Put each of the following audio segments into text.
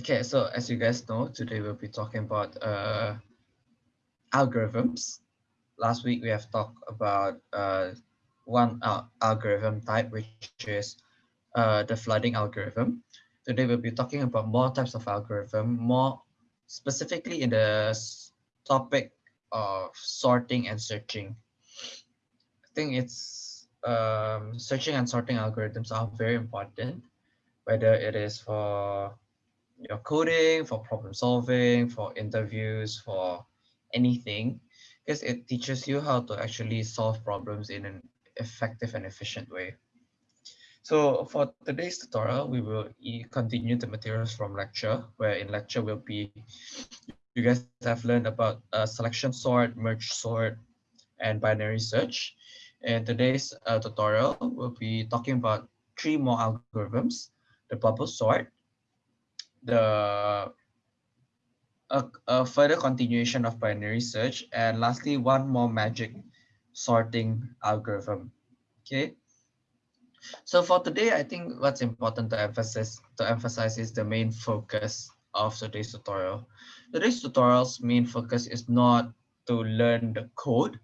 Okay, so as you guys know, today we'll be talking about uh, algorithms. Last week we have talked about uh, one uh, algorithm type, which is uh, the flooding algorithm. Today we'll be talking about more types of algorithm, more specifically in the topic of sorting and searching. I think it's um, searching and sorting algorithms are very important, whether it is for your coding, for problem solving, for interviews, for anything, because it teaches you how to actually solve problems in an effective and efficient way. So for today's tutorial, we will continue the materials from lecture, where in lecture will be, you guys have learned about uh, selection sort, merge sort, and binary search. And today's uh, tutorial, we'll be talking about three more algorithms, the bubble sort, the a, a further continuation of binary search, and lastly, one more magic sorting algorithm. Okay. So for today, I think what's important to emphasize to emphasize is the main focus of today's tutorial. Today's tutorial's main focus is not to learn the code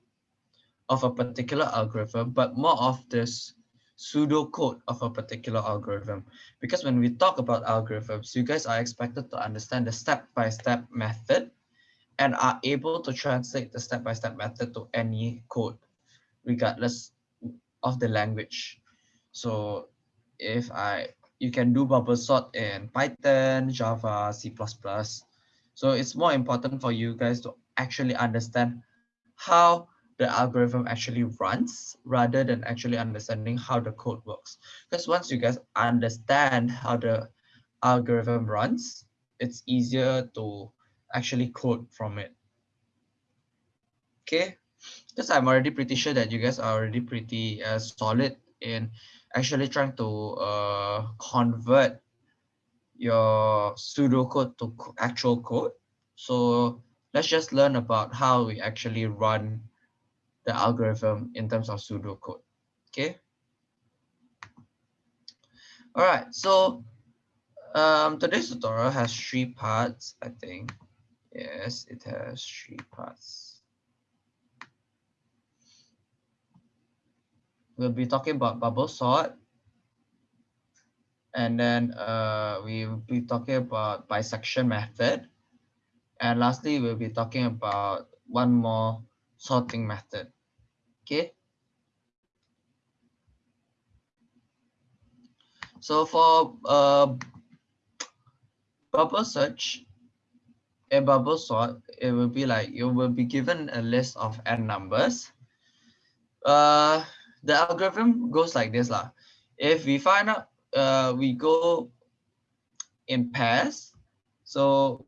of a particular algorithm, but more of this pseudocode of a particular algorithm. Because when we talk about algorithms, you guys are expected to understand the step-by-step -step method and are able to translate the step-by-step -step method to any code, regardless of the language. So if I, you can do bubble sort in Python, Java, C++. So it's more important for you guys to actually understand how the algorithm actually runs rather than actually understanding how the code works. Because once you guys understand how the algorithm runs, it's easier to actually code from it. Okay, because I'm already pretty sure that you guys are already pretty uh, solid in actually trying to uh, convert your pseudocode to actual code. So let's just learn about how we actually run the algorithm in terms of pseudocode. Okay. All right. So um, today's tutorial has three parts, I think. Yes, it has three parts. We'll be talking about bubble sort. And then uh, we'll be talking about bisection method. And lastly, we'll be talking about one more sorting method. Okay. So for uh, bubble search, a bubble sort, it will be like you will be given a list of n numbers. Uh, the algorithm goes like this lah. If we find out, uh, we go in pairs. So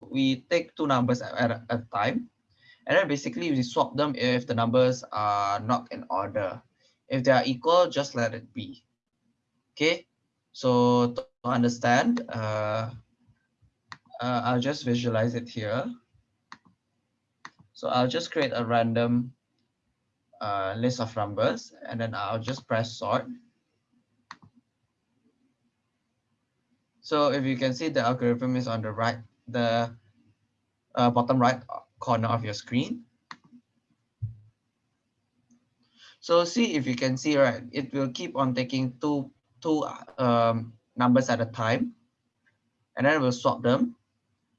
we take two numbers at, at a time. And then basically we swap them if the numbers are not in order. If they are equal, just let it be. Okay, so to understand, uh, uh, I'll just visualize it here. So I'll just create a random uh, list of numbers and then I'll just press sort. So if you can see the algorithm is on the right, the uh, bottom right corner of your screen. So see if you can see, right, it will keep on taking two, two um, numbers at a time, and then we'll swap them.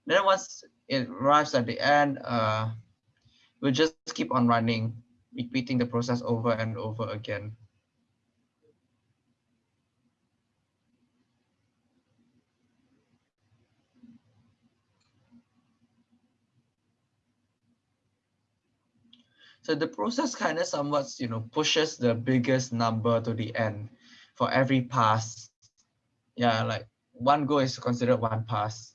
Then once it arrives at the end, uh, we'll just keep on running, repeating the process over and over again. So the process kind of somewhat, you know, pushes the biggest number to the end for every pass. Yeah, like one go is considered one pass.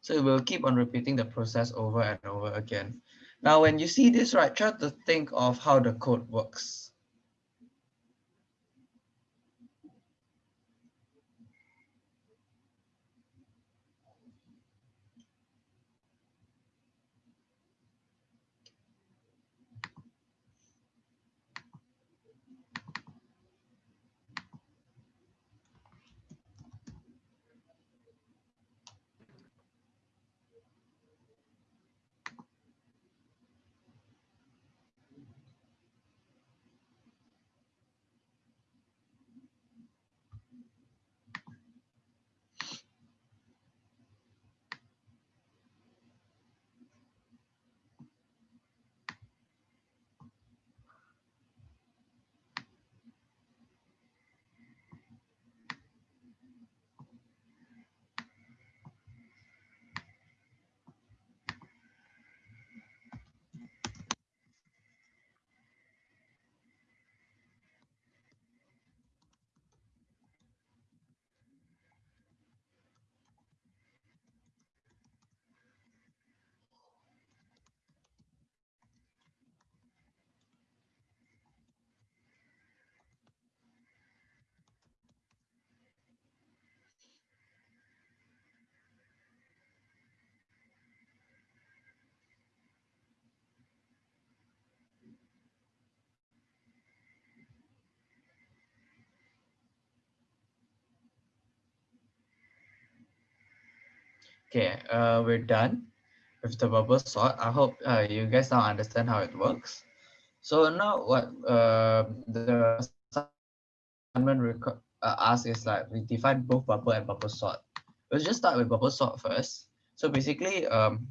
So it will keep on repeating the process over and over again. Now, when you see this, right, try to think of how the code works. Okay, uh, we're done with the bubble sort. I hope uh, you guys now understand how it works. So now what uh, the assignment uh, asks is like we define both bubble and bubble sort. Let's just start with bubble sort first. So basically, um,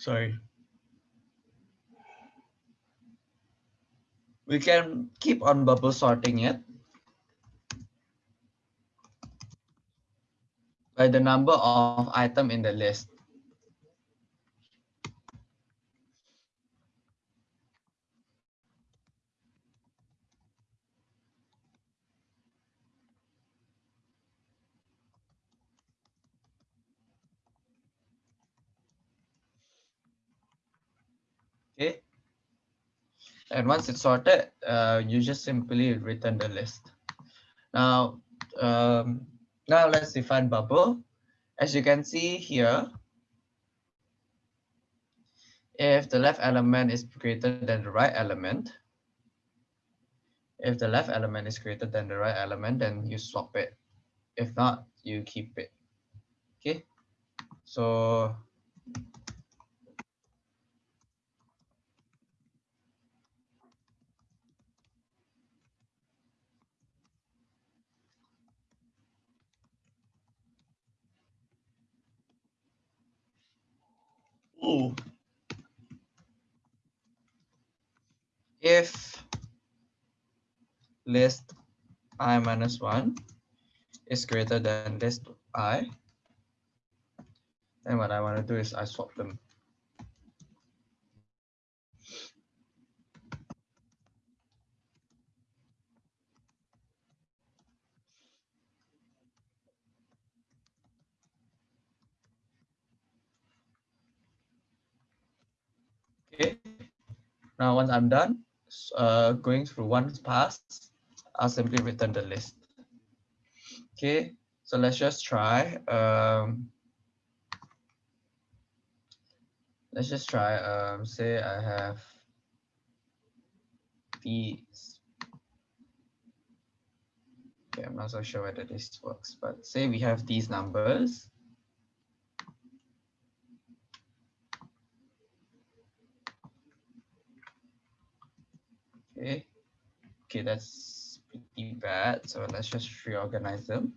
sorry. We can keep on bubble sorting it by the number of item in the list. Okay. And once it's sorted, uh, you just simply return the list. Now, um, now let's define bubble. As you can see here, if the left element is greater than the right element, if the left element is greater than the right element, then you swap it. If not, you keep it. Okay. So Ooh. If list i minus 1 is greater than list i, then what I want to do is I swap them. Okay. Now, once I'm done uh, going through one pass, I'll simply return the list. Okay, so let's just try. Um, let's just try. Um, say I have these. Okay, I'm not so sure whether this works, but say we have these numbers. Okay, okay, that's pretty bad. So let's just reorganize them.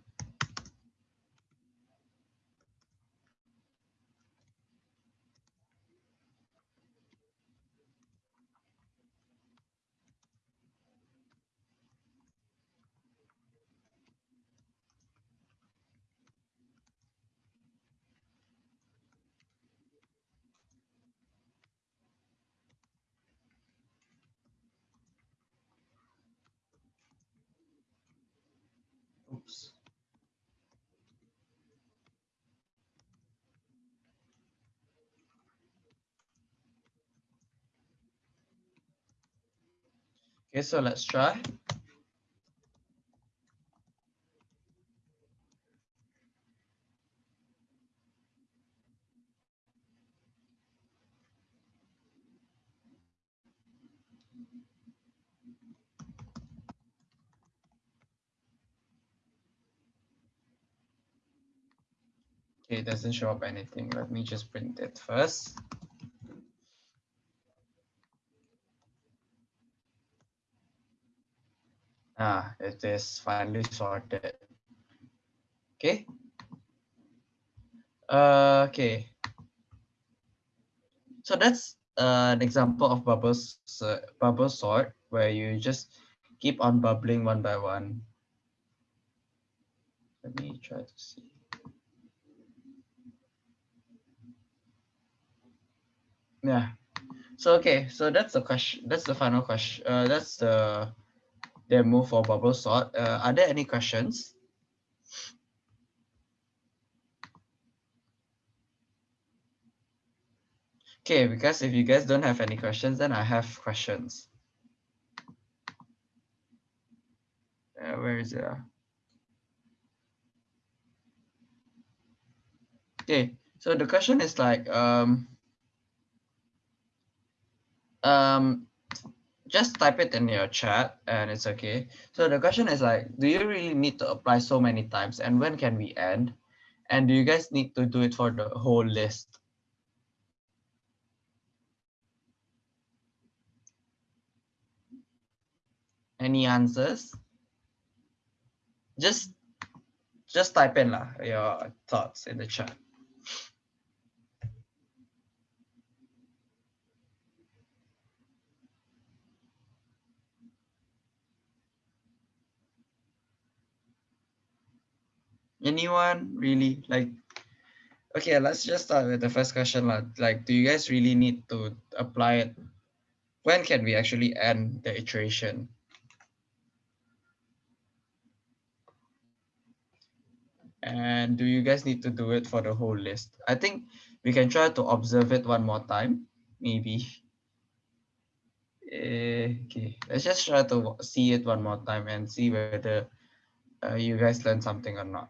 Okay, so let's try. Okay, it doesn't show up anything. Let me just print it first. Ah, it is finally sorted. Okay. Uh, okay. So that's uh, an example of bubbles, uh, bubble sort where you just keep on bubbling one by one. Let me try to see. Yeah. So okay, so that's the question. That's the final question. Uh, that's the demo for bubble sort. Uh, are there any questions? Okay, because if you guys don't have any questions, then I have questions. Uh, where is it? Okay, so the question is like, um, um, just type it in your chat and it's okay. So the question is like, do you really need to apply so many times and when can we end? And do you guys need to do it for the whole list? Any answers? Just just type in lah, your thoughts in the chat. Anyone really like okay let's just start with the first question like do you guys really need to apply it? When can we actually end the iteration? And do you guys need to do it for the whole list? I think we can try to observe it one more time maybe. Okay let's just try to see it one more time and see whether uh, you guys learned something or not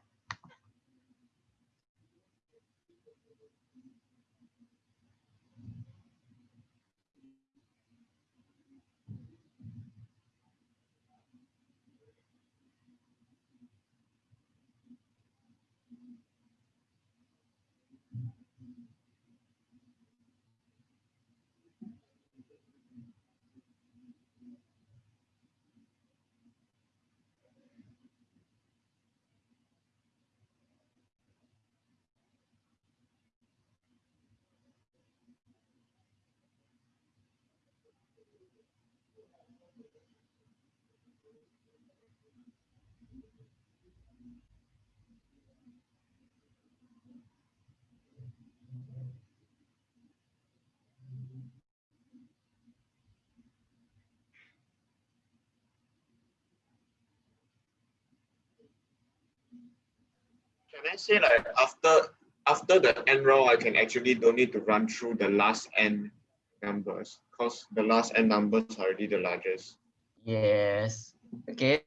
Can I say like after after the n round, I can actually don't need to run through the last n numbers because the last n numbers are already the largest. Yes. Okay.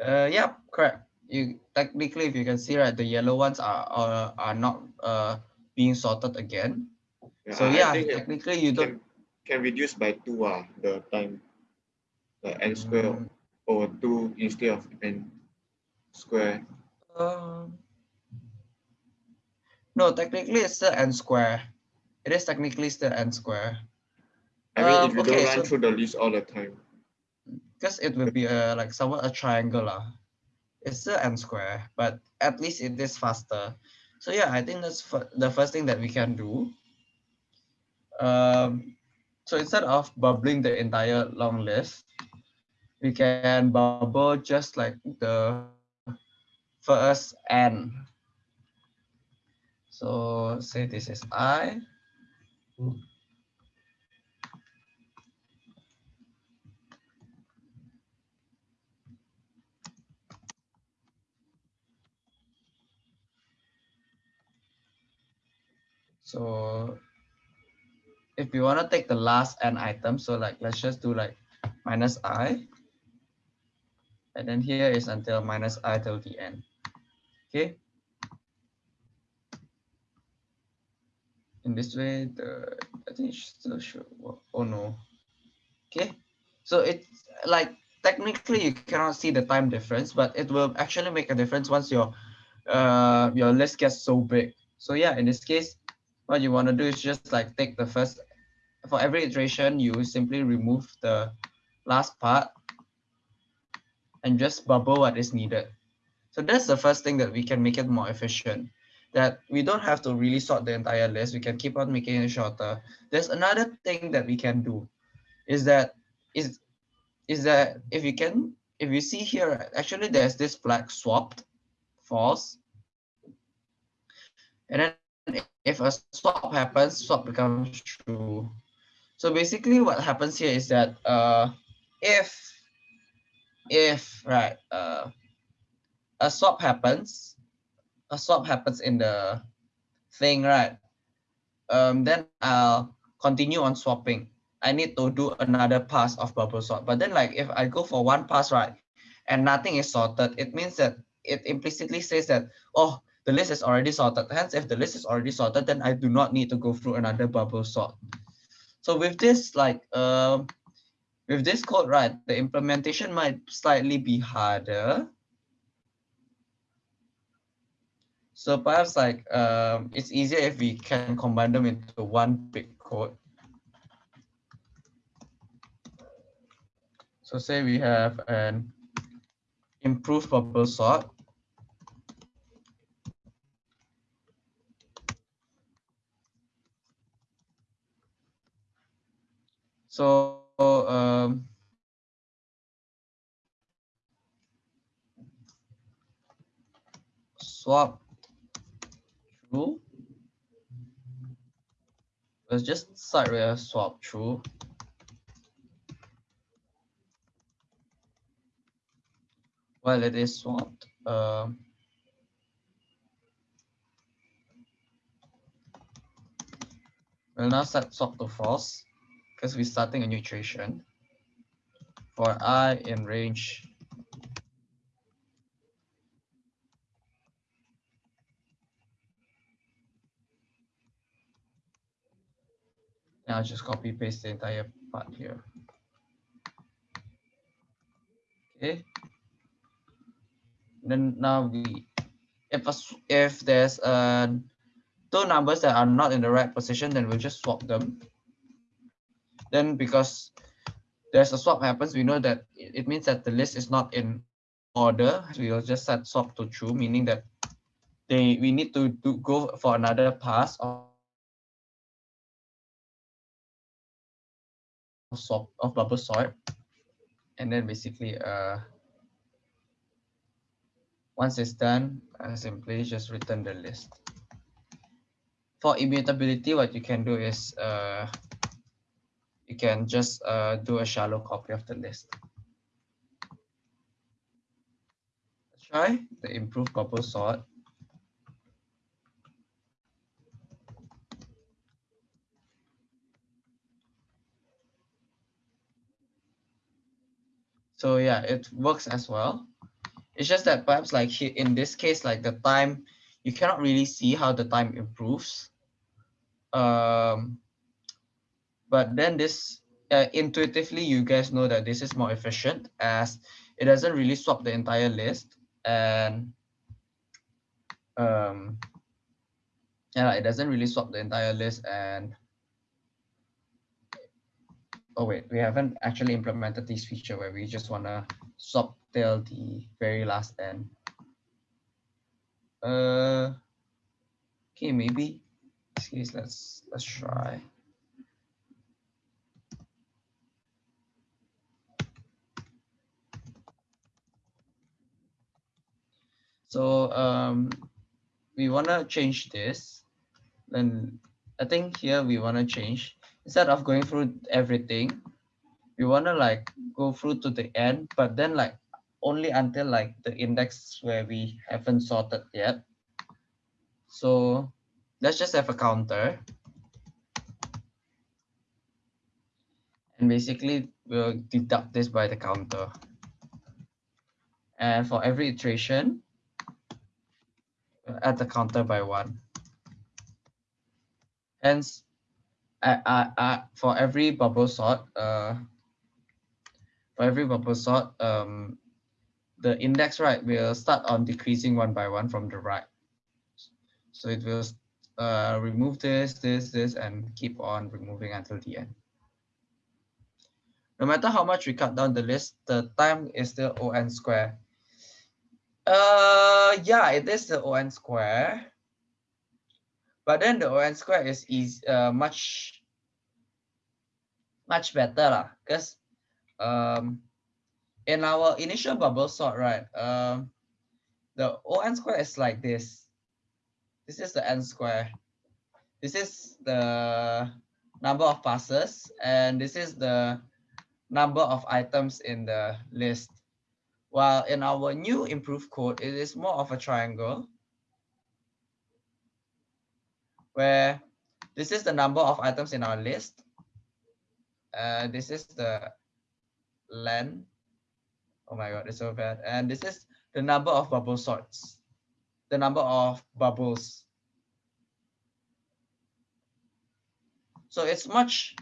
Uh, yeah, correct. You technically, if you can see, right, the yellow ones are are, are not uh being sorted again. Yeah, so yeah, technically you don't can, reduce by two uh the time the n square mm. or two instead of n square. Um, no, technically it's still n square. It is technically still n square. I mean, um, if you okay, don't run so, through the list all the time. Because it will be a like somewhat a triangle. Uh. It's still n square, but at least it is faster. So yeah, I think that's the first thing that we can do. Um, so instead of bubbling the entire long list, we can bubble just like the first n. So say this is i. So if we want to take the last n item, so like let's just do like minus i. And then here is until minus i till the end. Okay. In this way, the I think it still work. Oh no. Okay. So it's like technically you cannot see the time difference, but it will actually make a difference once your uh your list gets so big. So yeah, in this case, what you want to do is just like take the first for every iteration, you simply remove the last part and just bubble what is needed. So that's the first thing that we can make it more efficient. That we don't have to really sort the entire list. We can keep on making it shorter. There's another thing that we can do is that is is that if you can if you see here actually there's this flag swapped false and then if a swap happens swap becomes true so basically what happens here is that uh if if right uh a swap happens, a swap happens in the thing, right? Um, then I'll continue on swapping. I need to do another pass of bubble sort. But then like if I go for one pass, right, and nothing is sorted, it means that it implicitly says that, oh, the list is already sorted. Hence, if the list is already sorted, then I do not need to go through another bubble sort. So with this, like, uh, with this code, right, the implementation might slightly be harder So perhaps like um, it's easier if we can combine them into one big code. So say we have an improved bubble sort. So um, swap true. Let's just with a swap true. While it is swapped, um, we'll now set swap to false because we're starting a new iteration for i in range I'll just copy paste the entire part here. Okay. Then now we, if a, if there's uh, two numbers that are not in the right position, then we'll just swap them. Then because there's a swap happens, we know that it means that the list is not in order. We will just set swap to true, meaning that they we need to do, go for another pass of of bubble sort and then basically uh once it's done uh, simply just return the list. For immutability what you can do is uh you can just uh do a shallow copy of the list. Try the improved bubble sort So yeah, it works as well. It's just that perhaps like in this case, like the time, you cannot really see how the time improves. Um, but then this, uh, intuitively, you guys know that this is more efficient as it doesn't really swap the entire list and um, yeah, it doesn't really swap the entire list and oh wait, we haven't actually implemented this feature where we just want to swap till the very last end. Uh, okay, maybe. Case, let's let's try. So um, we want to change this. Then I think here we want to change instead of going through everything, we want to like go through to the end, but then like only until like the index where we haven't sorted yet. So let's just have a counter. And basically we'll deduct this by the counter. And for every iteration, we'll add the counter by one. Hence, uh, uh, for every bubble sort, uh, for every bubble sort, um, the index right will start on decreasing one by one from the right. So it will uh, remove this, this, this, and keep on removing until the end. No matter how much we cut down the list, the time is still on square. Uh, yeah, it is the on square. But then the ON square is, is uh, much much better lah, because um, in our initial bubble sort, right, um, the ON square is like this. This is the N square. This is the number of passes, and this is the number of items in the list. While in our new improved code, it is more of a triangle where this is the number of items in our list. Uh, this is the len. Oh my god, it's so bad. And this is the number of bubble sorts, the number of bubbles. So it's much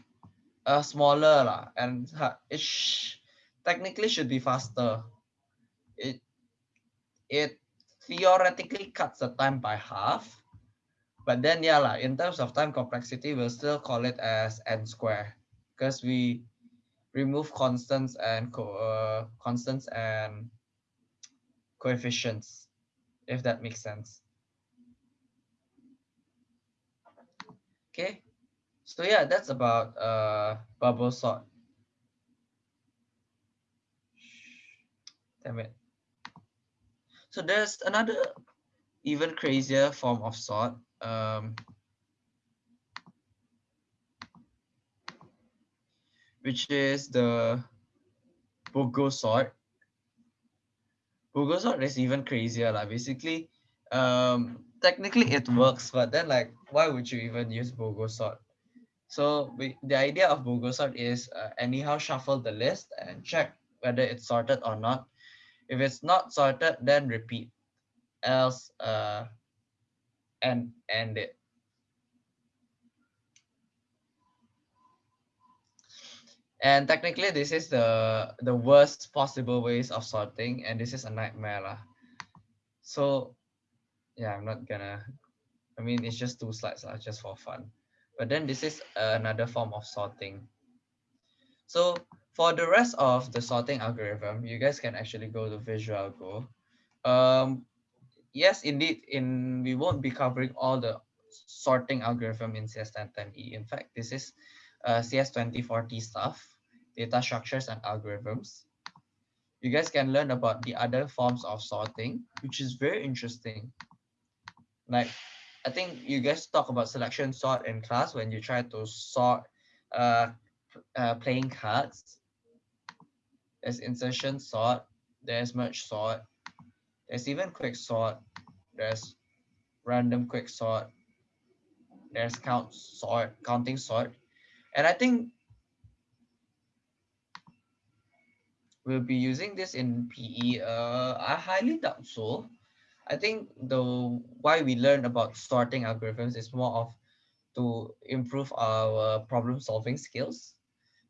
uh, smaller lah, and it sh technically should be faster. It it theoretically cuts the time by half. But then, yeah, like, in terms of time complexity, we'll still call it as n square because we remove constants and co uh, constants and coefficients, if that makes sense. Okay, so yeah, that's about uh, bubble sort. Damn it. So there's another even crazier form of sort. Um, which is the Bogo sort. Bogo sort is even crazier. Like basically, um, technically it works, but then like, why would you even use Bogo sort? So we, the idea of Bogo sort is uh, anyhow shuffle the list and check whether it's sorted or not. If it's not sorted, then repeat. Else, uh, and end it. And technically, this is the the worst possible ways of sorting, and this is a nightmare. Lah. So yeah, I'm not gonna, I mean, it's just two slides lah, just for fun. But then this is another form of sorting. So for the rest of the sorting algorithm, you guys can actually go to VisuAlgo. Um, yes, indeed, in we won't be covering all the sorting algorithm in CS1010E. In fact, this is uh, CS2040 stuff, data structures and algorithms. You guys can learn about the other forms of sorting, which is very interesting. Like, I think you guys talk about selection sort in class when you try to sort uh, uh, playing cards. There's insertion sort, there's merge sort, there's even quick sort, there's random quick sort, there's count sort, counting sort. And I think we'll be using this in PE. Uh, I highly doubt so. I think the why we learn about sorting algorithms is more of to improve our problem solving skills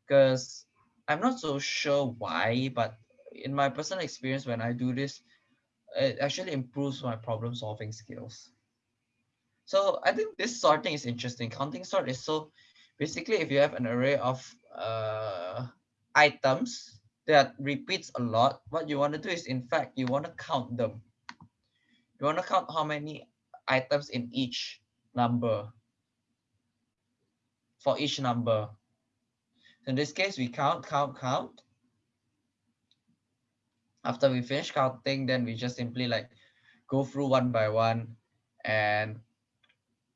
because I'm not so sure why, but in my personal experience, when I do this, it actually improves my problem solving skills. So I think this sorting is interesting. Counting sort is so basically if you have an array of uh, items that repeats a lot, what you want to do is in fact, you want to count them you want to count how many items in each number for each number. In this case, we count, count, count. After we finish counting, then we just simply like go through one by one and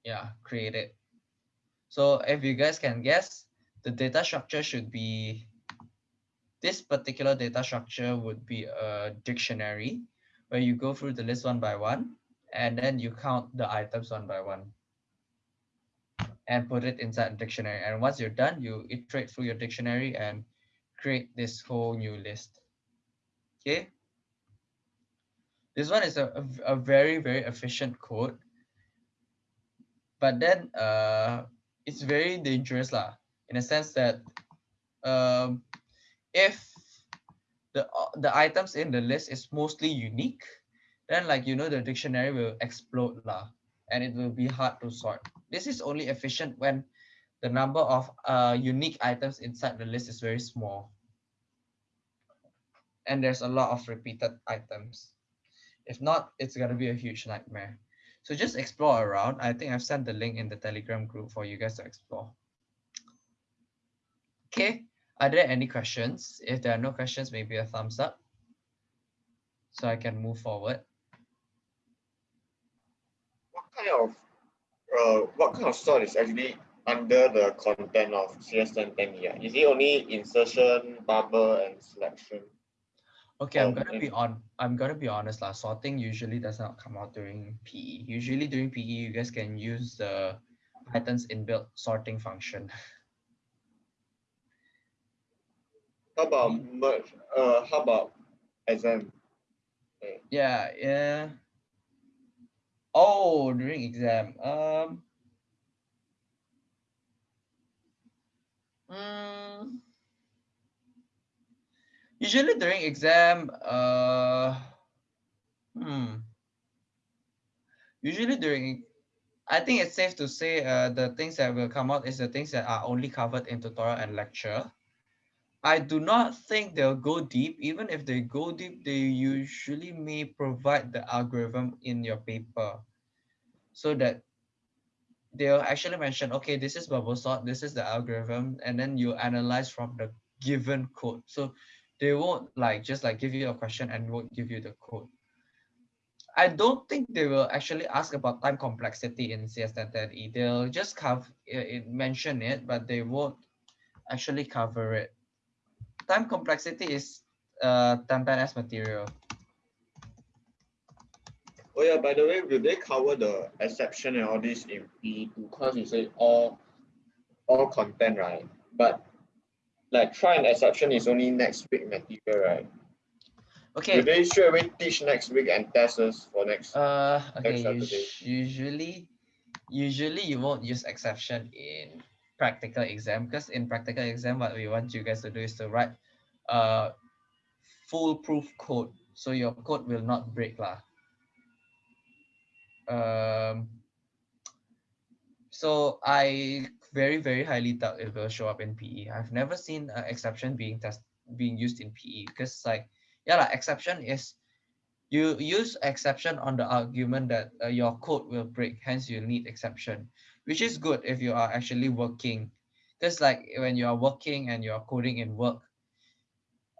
yeah, create it. So if you guys can guess, the data structure should be, this particular data structure would be a dictionary where you go through the list one by one and then you count the items one by one and put it inside the dictionary. And once you're done, you iterate through your dictionary and create this whole new list. Okay. This one is a, a, a very, very efficient code. But then uh, it's very dangerous lah, in a sense that um, if the the items in the list is mostly unique, then like you know the dictionary will explode lah, and it will be hard to sort. This is only efficient when the number of uh, unique items inside the list is very small. And there's a lot of repeated items. If not, it's gonna be a huge nightmare. So just explore around. I think I've sent the link in the Telegram group for you guys to explore. Okay, are there any questions? If there are no questions, maybe a thumbs up so I can move forward. What kind of uh, what kind of sort is actually under the content of CS1010 here? Is it only insertion, bubble, and selection? Okay, I'm gonna be on. I'm gonna be honest. Lah, sorting usually does not come out during PE. Usually during PE, you guys can use the Python's inbuilt sorting function. How about merge? Uh, how about exam? Yeah, yeah. Oh, during exam. Um. Mm, usually during exam, uh, hmm. usually during I think it's safe to say uh, the things that will come out is the things that are only covered in tutorial and lecture. I do not think they'll go deep. Even if they go deep, they usually may provide the algorithm in your paper so that they'll actually mention, okay, this is bubble sort, this is the algorithm, and then you analyze from the given code. So they won't like just like give you a question and won't give you the code. I don't think they will actually ask about time complexity in CS1010E. They'll just cover it, mention it, but they won't actually cover it. Time complexity is uh 1010S material. Oh yeah, by the way, will they cover the exception and all this in P2? Because you say all all content, right? But like try and exception is only next week material, right? Okay. Will they straight away teach next week and test us for next? Uh, okay. Next us- usually, usually you won't use exception in practical exam because in practical exam, what we want you guys to do is to write uh foolproof code, so your code will not break lah. Um. So I very very highly doubt it will show up in PE. I've never seen an exception being test being used in PE because like yeah, like exception is you use exception on the argument that uh, your code will break, hence you need exception, which is good if you are actually working. Because like when you are working and you are coding in work,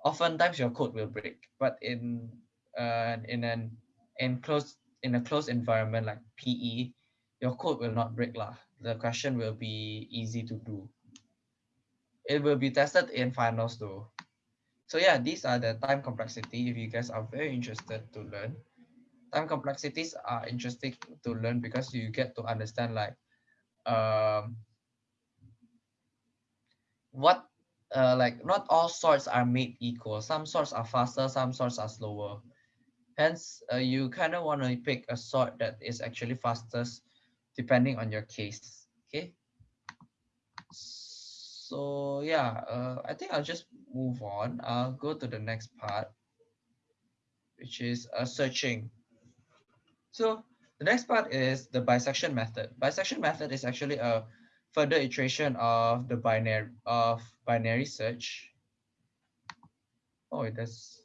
oftentimes your code will break. But in uh, in an enclosed in a closed environment like PE, your code will not break lah. The question will be easy to do. It will be tested in finals though. So yeah, these are the time complexity. If you guys are very interested to learn, time complexities are interesting to learn because you get to understand like um what uh like not all sorts are made equal. Some sorts are faster, some sorts are slower. Hence, uh, you kind of want to pick a sort that is actually fastest depending on your case. Okay. So yeah, uh, I think I'll just move on. I'll go to the next part, which is uh, searching. So the next part is the bisection method. Bisection method is actually a further iteration of the binary of binary search. Oh, it does.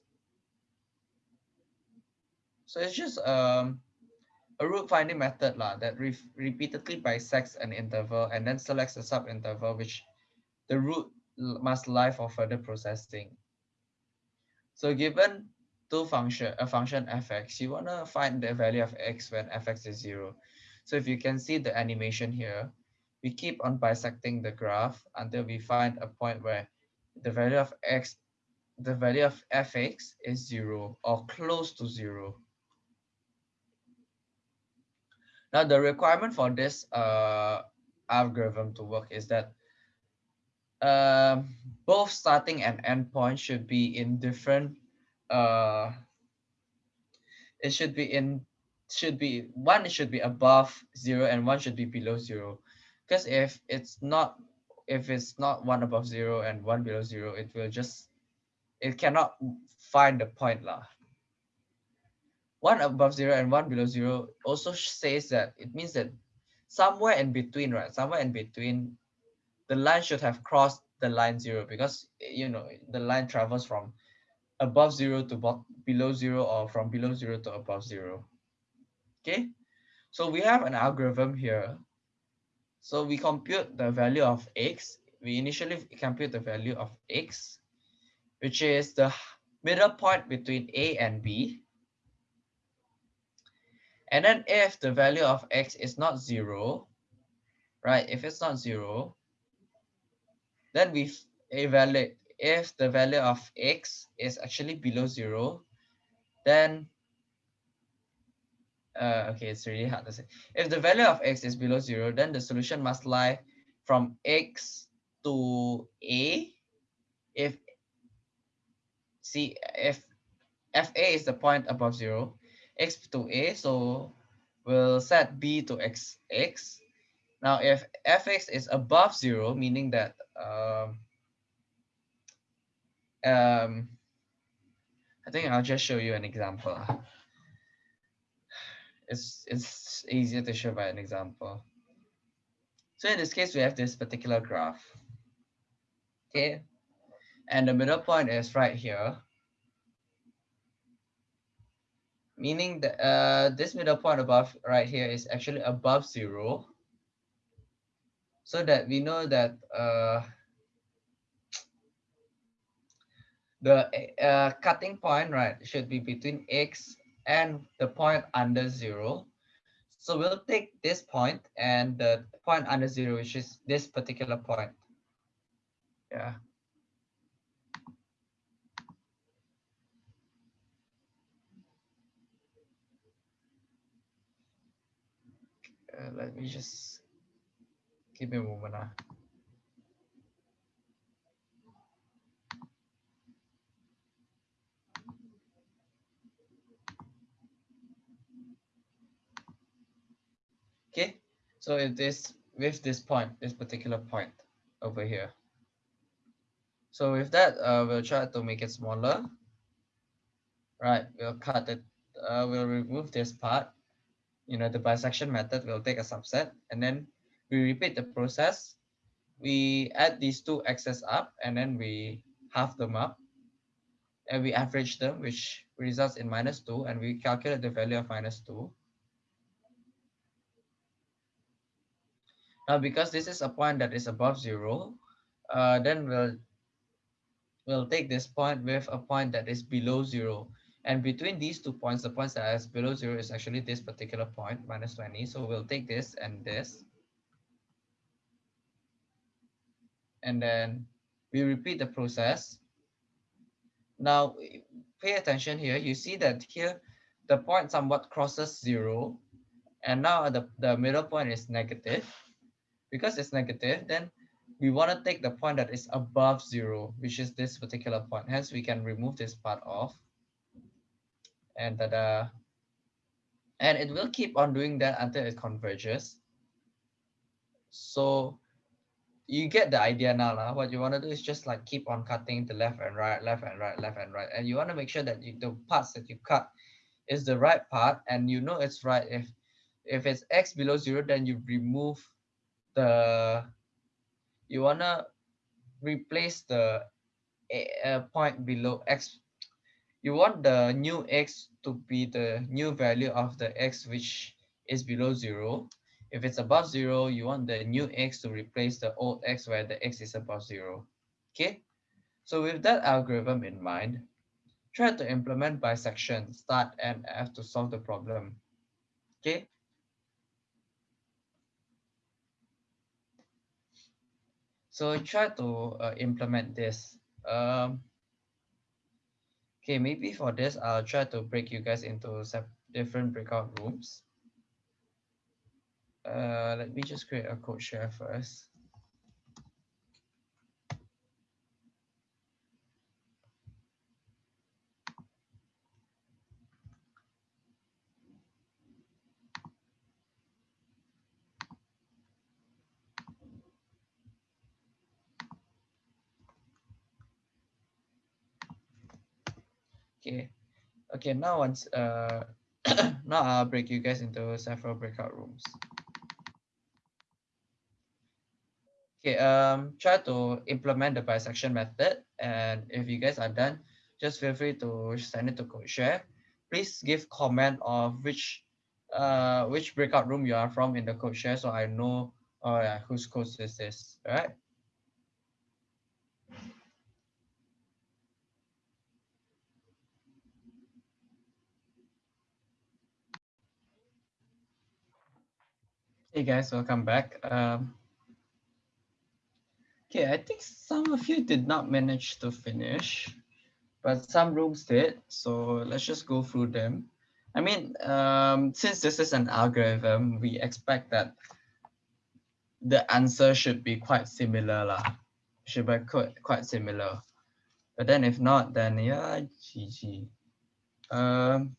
So it's just um, a root finding method lah, that re repeatedly bisects an interval and then selects a subinterval which the root must lie for further processing. So given two function, a function fx, you want to find the value of x when fx is zero. So if you can see the animation here, we keep on bisecting the graph until we find a point where the value of x, the value of fx is zero or close to zero. Now the requirement for this uh, algorithm to work is that um, both starting and end point should be in different uh, it should be in should be one should be above zero and one should be below zero. Because if it's not if it's not one above zero and one below zero it will just it cannot find the point lah one above zero and one below zero also says that it means that somewhere in between right? Somewhere in between the line should have crossed the line zero because eh, you know the line travels from above zero to below zero or from below zero to above zero. Okay? So we have an algorithm here. So we compute the value of x. We initially compute the value of x which is the middle point between a and b and then if the value of x is not zero right if it's not zero then we evaluate if the value of x is actually below zero, then uh, okay, it's really hard to say. If the value of x is below zero, then the solution must lie from x to a. If see if fa is the point above zero, x to a, so we'll set b to x x now, if fx is above zero, meaning that um, um, I think I'll just show you an example. it's it's easier to show by an example. So in this case, we have this particular graph. Okay. And the middle point is right here. Meaning that uh, this middle point above right here is actually above zero. So that we know that uh, the uh, cutting point, right, should be between x and the point under zero. So we'll take this point and the point under zero, which is this particular point. Yeah. Uh, let me just give me a moment. Uh. Okay, so it is with this point, this particular point over here. So with that, uh, we'll try to make it smaller. Right, we'll cut it, uh, we'll remove this part. You know, the bisection method will take a subset and then we repeat the process. We add these two x's up and then we half them up and we average them, which results in minus two and we calculate the value of minus two. Now, because this is a point that is above zero, uh, then we'll, we'll take this point with a point that is below zero. And between these two points, the points that is below zero is actually this particular point, minus 20. So we'll take this and this. And then we repeat the process. Now, pay attention here. You see that here, the point somewhat crosses zero. And now the, the middle point is negative because it's negative, then we want to take the point that is above zero, which is this particular point. Hence, we can remove this part off. And uh, and it will keep on doing that until it converges. So you get the idea now. Lah. What you want to do is just like keep on cutting the left and right, left and right, left and right. And you want to make sure that you, the parts that you cut is the right part. And you know it's right. If, if it's x below zero, then you remove the you wanna replace the a, point below x you want the new x to be the new value of the x which is below zero. If it's above zero you want the new x to replace the old x where the x is above zero. Okay? So with that algorithm in mind try to implement bisection start and f to solve the problem. Okay? So try to uh, implement this. Um, okay, maybe for this, I'll try to break you guys into different breakout rooms. Uh, let me just create a code share first. Okay. Okay, now once uh now I'll break you guys into several breakout rooms. Okay, um try to implement the bisection method and if you guys are done, just feel free to send it to code share. Please give comment of which uh which breakout room you are from in the code share so I know oh yeah whose code is this, all right? Hey guys, welcome back. Um, okay, I think some of you did not manage to finish, but some rooms did. So let's just go through them. I mean, um, since this is an algorithm, we expect that the answer should be quite similar lah. Should be quite, quite similar. But then if not, then yeah, GG. Um,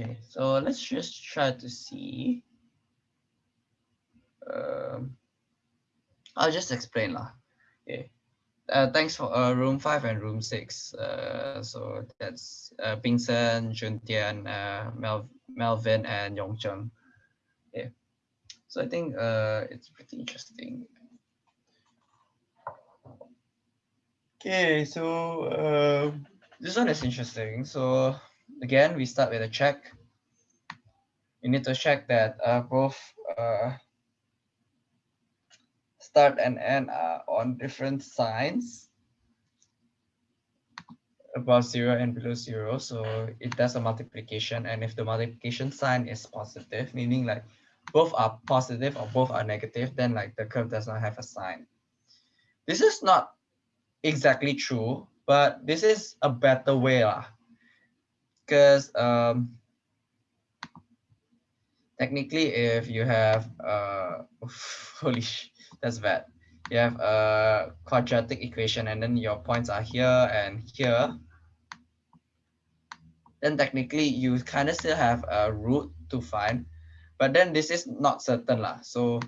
Okay, so let's just try to see. Um, I'll just explain lah. Okay. uh, thanks for uh, room five and room six. Uh, so that's uh, Pingsen, Juntian, uh, Mel Melvin, and Yongcheng. Yeah. So I think uh, it's pretty interesting. Okay, so uh, this one is interesting. So again, we start with a check. You need to check that uh, both uh, start and end are on different signs above zero and below zero. So it does a multiplication. And if the multiplication sign is positive, meaning like both are positive or both are negative, then like the curve does not have a sign. This is not exactly true, but this is a better way lah. Because um, technically, if you have uh, holy that's bad. You have a quadratic equation, and then your points are here and here. Then technically, you kind of still have a root to find, but then this is not certain lah. So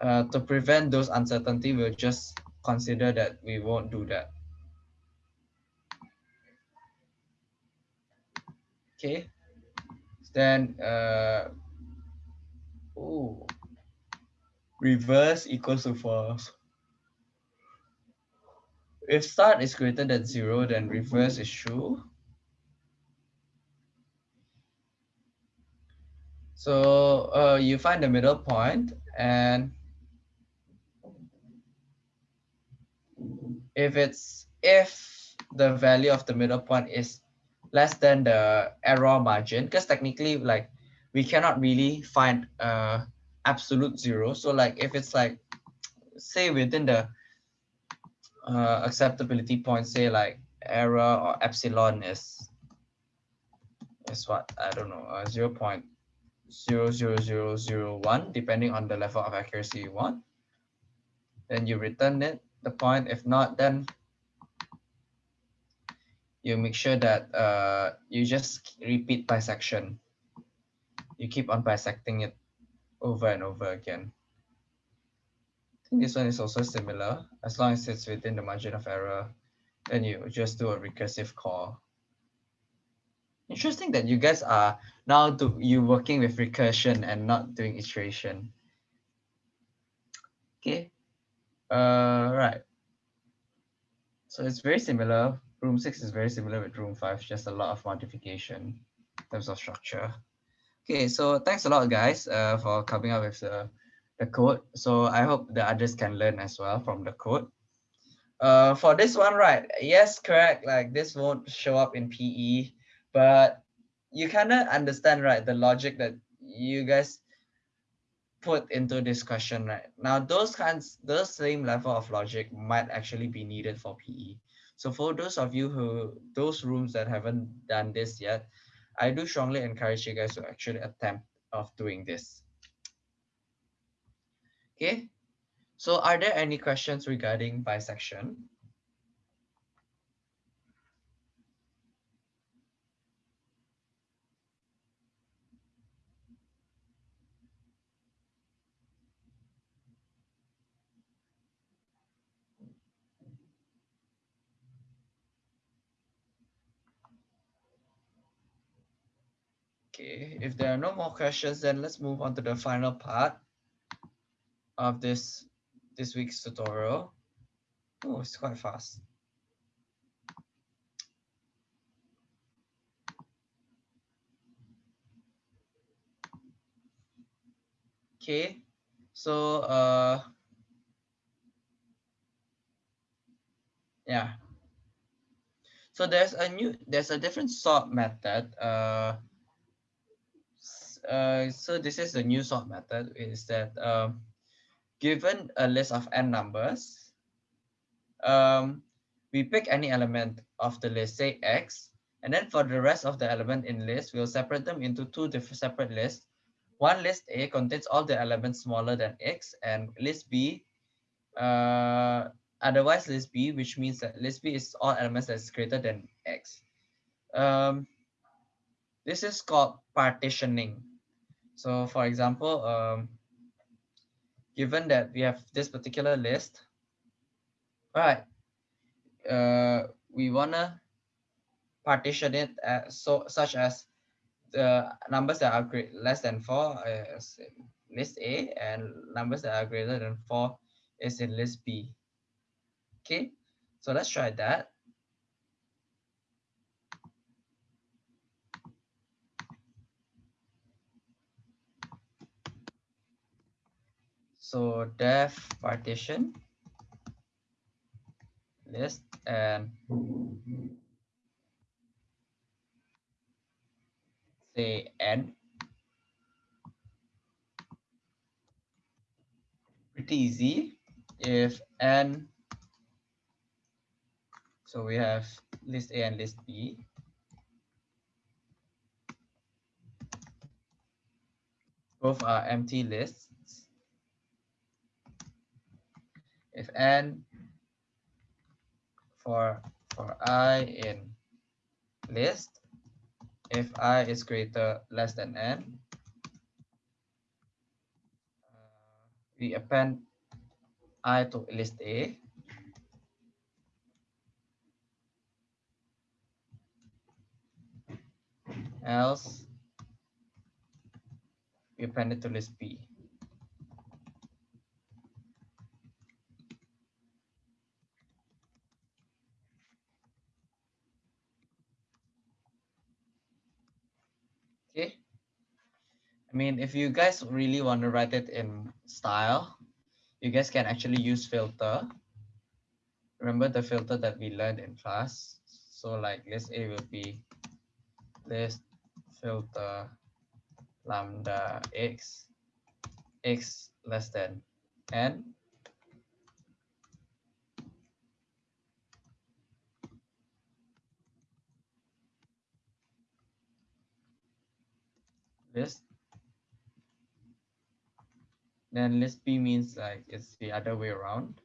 uh, to prevent those uncertainty, we'll just consider that we won't do that. Okay, then uh, oh, reverse equals to false. If start is greater than zero, then reverse is true. So uh, you find the middle point and if it's if the value of the middle point is less than the error margin because technically like we cannot really find uh absolute zero so like if it's like say within the uh, acceptability point say like error or epsilon is is what i don't know uh, 0 0.00001 depending on the level of accuracy you want then you return it the point. If not, then you make sure that uh, you just repeat bisection. You keep on bisecting it over and over again. I think this one is also similar. As long as it's within the margin of error, then you just do a recursive call. Interesting that you guys are now do you working with recursion and not doing iteration. Okay, uh, right. So it's very similar. Room six is very similar with room five, just a lot of modification in terms of structure. Okay, so thanks a lot, guys, uh, for coming up with the, the code. So I hope the others can learn as well from the code. Uh, for this one, right? Yes, correct. Like this won't show up in PE, but you kind of understand, right? The logic that you guys put into this question right now those kinds those same level of logic might actually be needed for pe so for those of you who those rooms that haven't done this yet i do strongly encourage you guys to actually attempt of doing this. Okay? So are there any questions regarding bisection Okay, if there are no more questions, then let's move on to the final part of this this week's tutorial. Oh, it's quite fast. Okay, so uh, yeah. So there's a new, there's a different sort method. Uh, uh, so this is the new sort method is that um, given a list of n numbers, um, we pick any element of the list, say x, and then for the rest of the element in list, we'll separate them into two different separate lists. One list A contains all the elements smaller than x, and list B, uh, otherwise list B, which means that list B is all elements that's greater than x. Um, this is called partitioning. So for example, um, given that we have this particular list, right uh we wanna partition it as, so such as the numbers that are great less than four is in list A and numbers that are greater than four is in list B. Okay, so let's try that. So def partition list and say n. Pretty easy. If n so we have list a and list b. Both are empty lists if n for for i in list if i is greater less than n uh, we append i to list a. Else we append it to list b Okay. I mean, if you guys really want to write it in style, you guys can actually use filter. Remember the filter that we learned in class? So like list A will be list filter lambda x, x less than n. list then list b means like it's the other way around.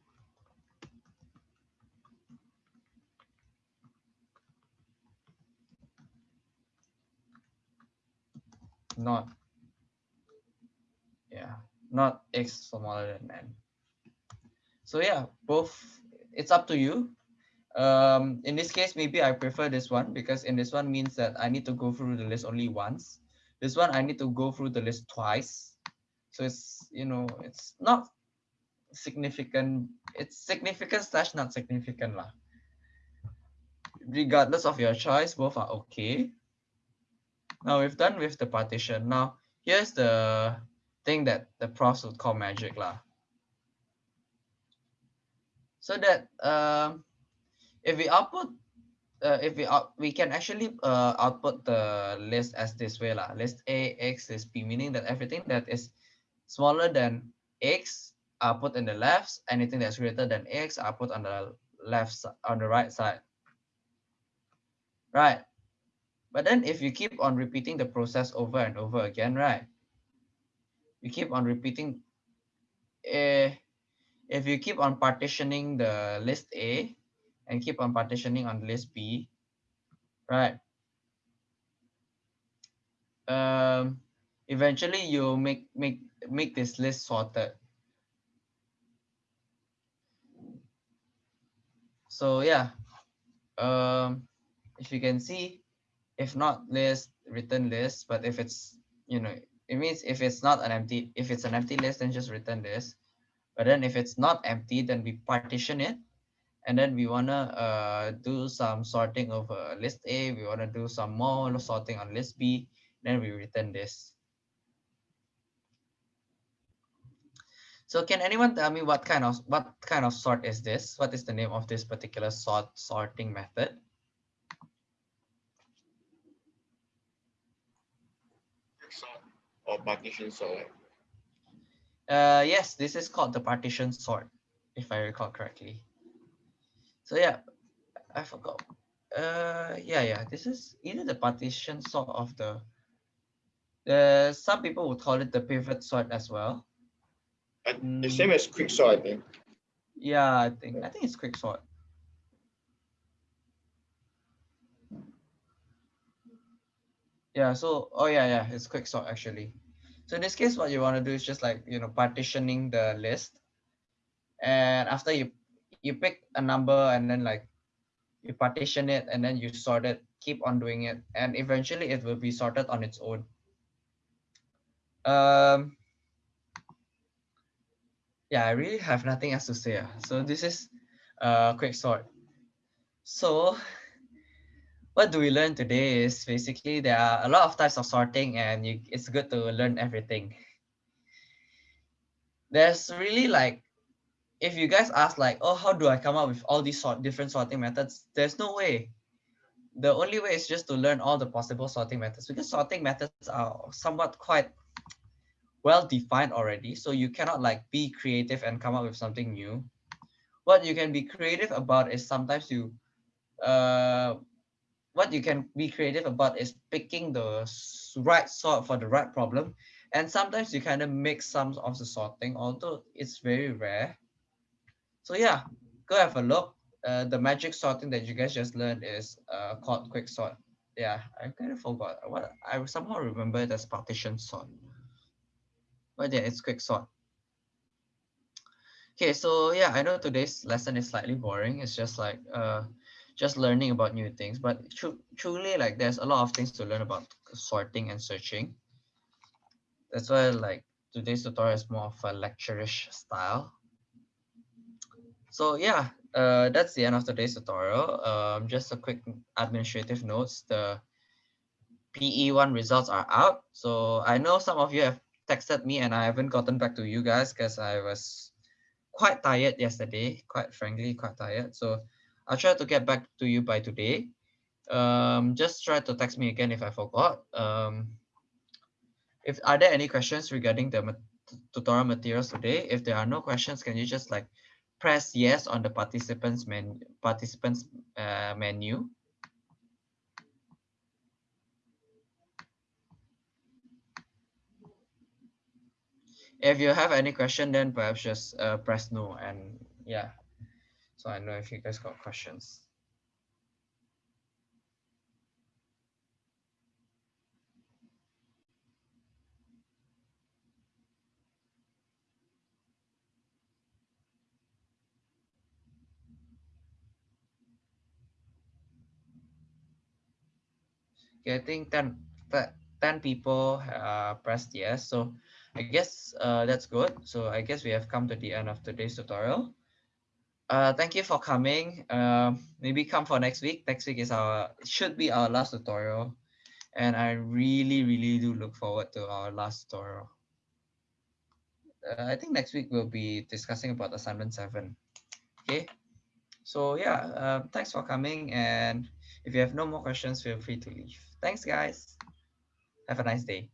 Not yeah not x smaller than n. So yeah both it's up to you. Um in this case maybe i prefer this one because in this one means that i need to go through the list only once. This one I need to go through the list twice. So it's, you know, it's not significant. It's significant slash not significant lah. Regardless of your choice, both are okay. Now we've done with the partition. Now here's the thing that the profs would call magic lah. So that um, if we output uh, if we out, we can actually uh, output the list as this way lah. List A, X, list B, meaning that everything that is smaller than X are put in the left. Anything that's greater than X are put on the left on the right side. Right. But then if you keep on repeating the process over and over again, right? You keep on repeating. Uh, if you keep on partitioning the list A, and keep on partitioning on list B, right? Um, eventually you make make make this list sorted. So yeah, um, if you can see, if not list, return list, but if it's, you know, it means if it's not an empty, if it's an empty list, then just return this. But then if it's not empty, then we partition it and then we want to uh, do some sorting of uh, list A, we want to do some more sorting on list B, then we return this. So can anyone tell me what kind of what kind of sort is this? What is the name of this particular sort sorting method? Sort or partition sort. Uh, yes, this is called the partition sort, if I recall correctly. So yeah, I forgot. Uh, yeah, yeah. This is either the partition sort of the. The some people would call it the pivot sort as well. And the same as quick sort, I think. Yeah, I think I think it's quick sort. Yeah. So oh yeah, yeah. It's quick sort actually. So in this case, what you want to do is just like you know partitioning the list, and after you you pick a number and then like you partition it and then you sort it, keep on doing it, and eventually it will be sorted on its own. Um, yeah, I really have nothing else to say. Ah. So this is a quick sort. So what do we learn today is basically there are a lot of types of sorting and you, it's good to learn everything. There's really like, if you guys ask like, oh, how do I come up with all these sort different sorting methods? There's no way. The only way is just to learn all the possible sorting methods because sorting methods are somewhat quite well defined already. So you cannot like be creative and come up with something new. What you can be creative about is sometimes you uh, what you can be creative about is picking the right sort for the right problem. And sometimes you kind of mix some of the sorting, although it's very rare. So yeah, go have a look. Uh, the magic sorting that you guys just learned is uh, called quick sort. Yeah, I kind of forgot what I somehow remember it as partition sort. But yeah, it's quick sort. Okay, so yeah, I know today's lesson is slightly boring. It's just like uh, just learning about new things. But tr truly like there's a lot of things to learn about sorting and searching. That's why like today's tutorial is more of a lecturish style. So yeah uh, that's the end of today's tutorial. Um, just a quick administrative notes. The PE1 results are out. So I know some of you have texted me and I haven't gotten back to you guys because I was quite tired yesterday quite frankly quite tired so I'll try to get back to you by today. Um, just try to text me again if I forgot. Um, if are there any questions regarding the tutorial materials today? If there are no questions, can you just like press yes on the participants menu participants uh, menu? If you have any question, then perhaps just uh, press no and yeah. So I know if you guys got questions. Okay, I think 10, 10 people uh, pressed yes. So I guess uh, that's good. So I guess we have come to the end of today's tutorial uh, thank you for coming. Uh, maybe come for next week. Next week is our should be our last tutorial, and I really really do look forward to our last tutorial. Uh, I think next week we'll be discussing about assignment seven. Okay, so yeah, uh, thanks for coming, and if you have no more questions, feel free to leave. Thanks, guys. Have a nice day.